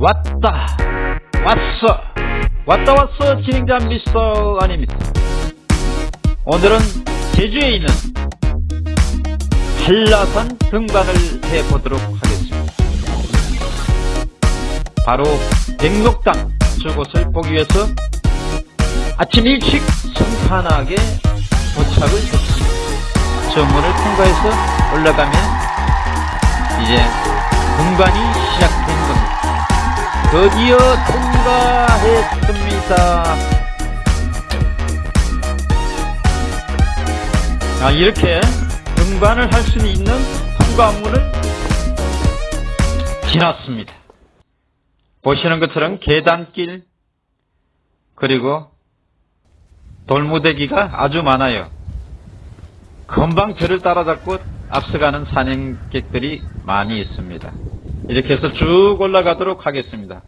왔다 왔어. 왔다 왔어 진행자 미스터 아닙니다. 오늘은 제주에 있는 한라산 등반을 해보도록 하겠습니다. 바로 백록당 저곳을 보기 위해서 아침 일찍 성탄하게 도착을 했습니다. 저 문을 통과해서 올라가면 이제 등반이 드디어 통과했습니다. 아, 이렇게 등반을 할 수 있는 통과문을 지났습니다. 보시는 것처럼 계단길 그리고 돌무대기가 아주 많아요. 금방 저를 따라잡고 앞서가는 산행객들이 많이 있습니다. 이렇게 해서 쭉 올라가도록 하겠습니다.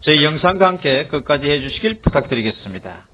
저희 영상과 함께 끝까지 해주시길 부탁드리겠습니다.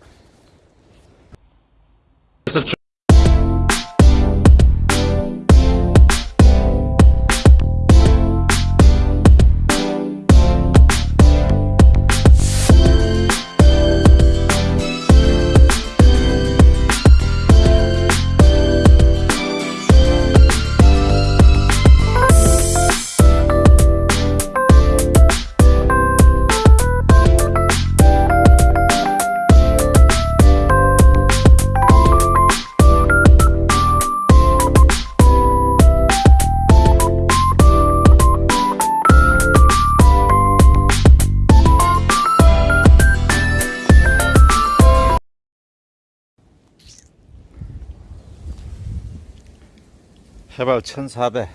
해발 1400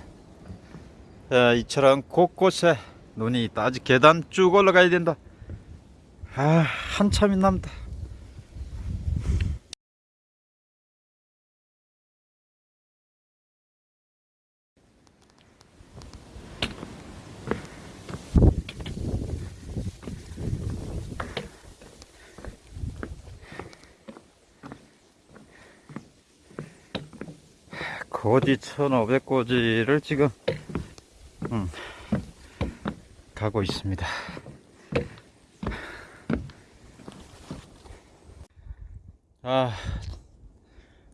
예, 이처럼 곳곳에 눈이 아직 계단 쭉 올라가야 된다. 아 한참이 남다 고지 1500고지를 지금 음, 가고 있습니다. 아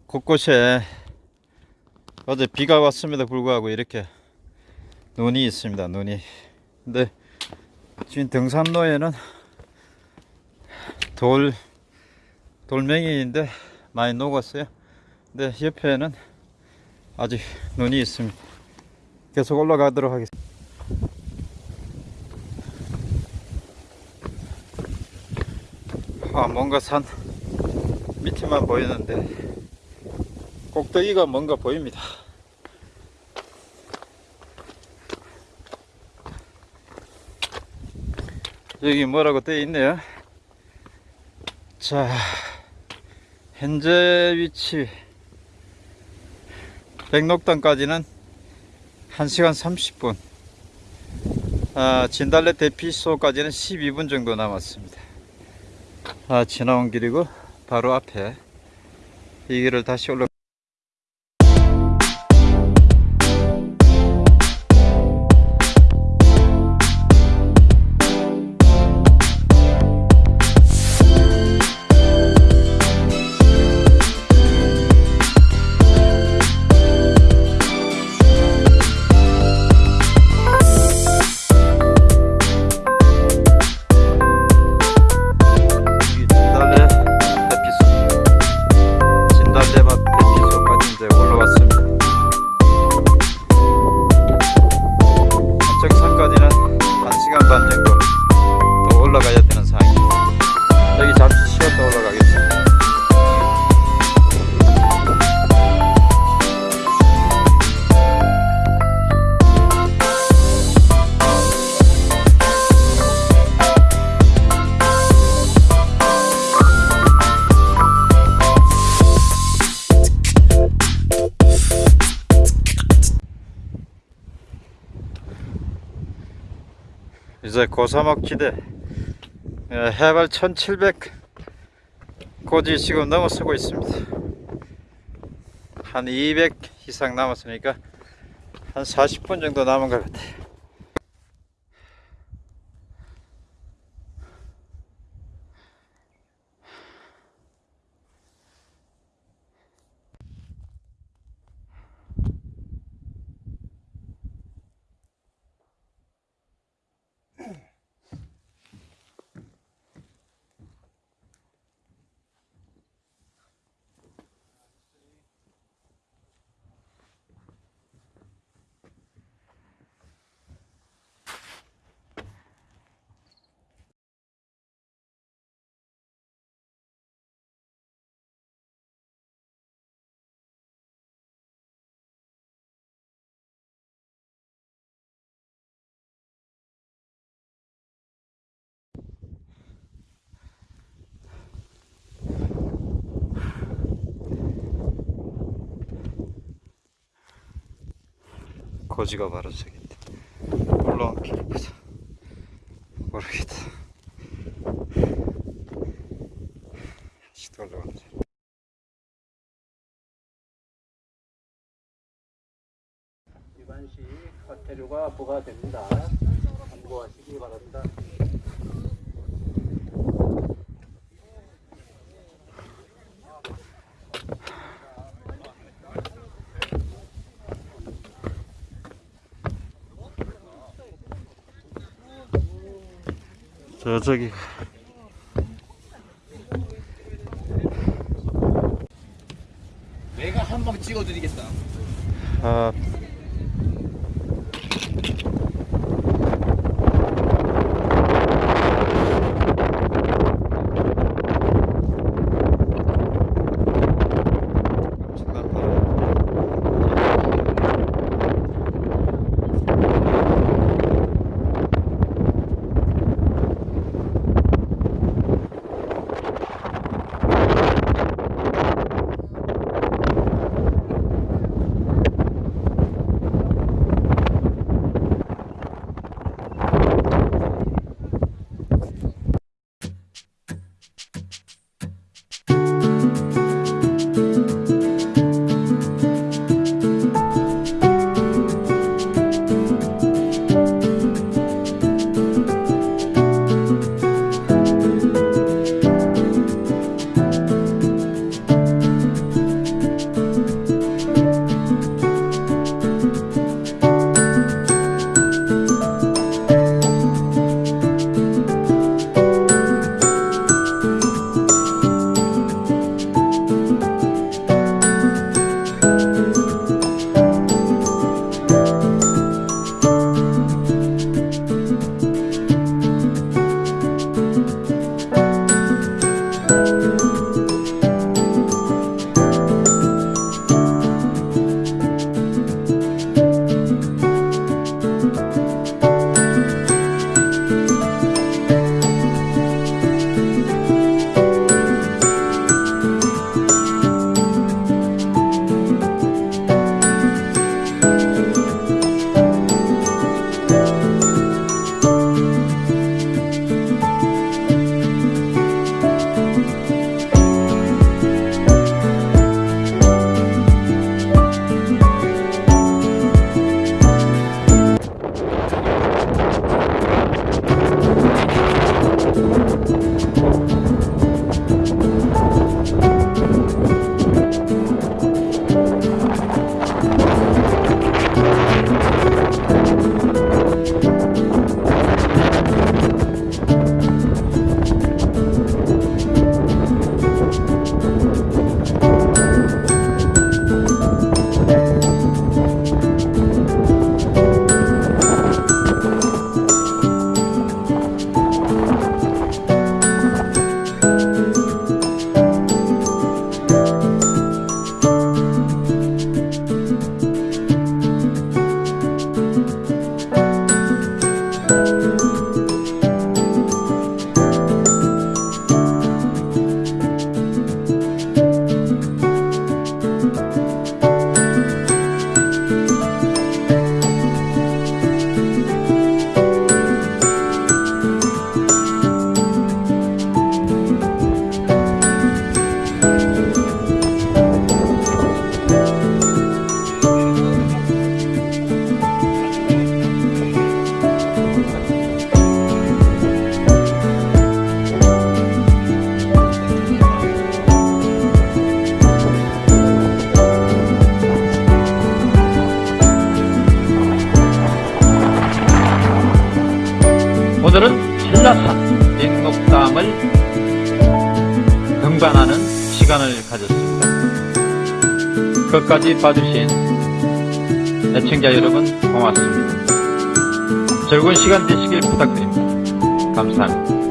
곳곳에 어제 비가 왔음에도 불구하고 이렇게 눈이 있습니다. 눈이. 근데 지금 등산로에는 돌 돌멩이인데 많이 녹았어요. 근데 옆에는 아직 눈이 있습니다. 계속 올라가도록 하겠습니다. 아, 뭔가 산 밑에만 보이는데 꼭대기가 뭔가 보입니다. 여기 뭐라고 되어 있네요. 자, 현재 위치 백록당까지는 1시간 30분. 아, 진달래 대피소까지는 12분 정도 남았습니다. 아, 지나온 길이고 바로 앞에 이 길을 다시 올라 이제 고사막 지대. 예, 해발 1700 고지 지금 넘어서고 있습니다. 한 200 이상 남았으니까 한 40분 정도 남은 것 같아요 거지가 바로 저기. 올라온 길을 보자. 모르겠다. 아직도 올라가네. 위반시 과태료가 부과됩니다. 참고하시기 바랍니다. 저 저기 내가 한 방 찍어드리겠다. 아 신라산 인목담을 등반하는 시간을 가졌습니다. 끝까지 봐주신 애청자 여러분 고맙습니다. 즐거운 시간 되시길 부탁드립니다. 감사합니다.